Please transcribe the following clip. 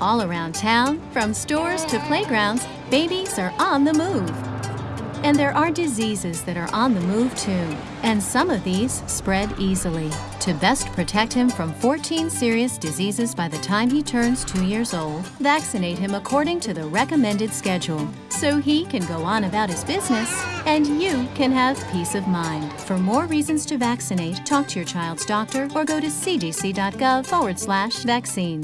All around town, from stores to playgrounds, babies are on the move. And there are diseases that are on the move too. And some of these spread easily. To best protect him from 14 serious diseases by the time he turns two years old, vaccinate him according to the recommended schedule so he can go on about his business and you can have peace of mind. For more reasons to vaccinate, talk to your child's doctor or go to cdc.gov forward slash vaccines.